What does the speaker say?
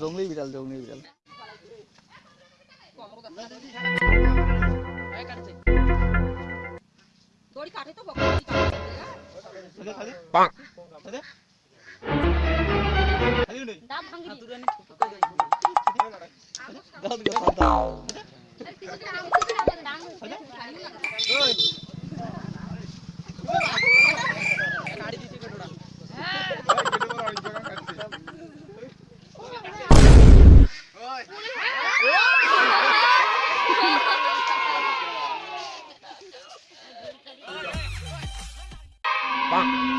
জংলি বিড়াল জংলি বিড়াল দড়ি Thank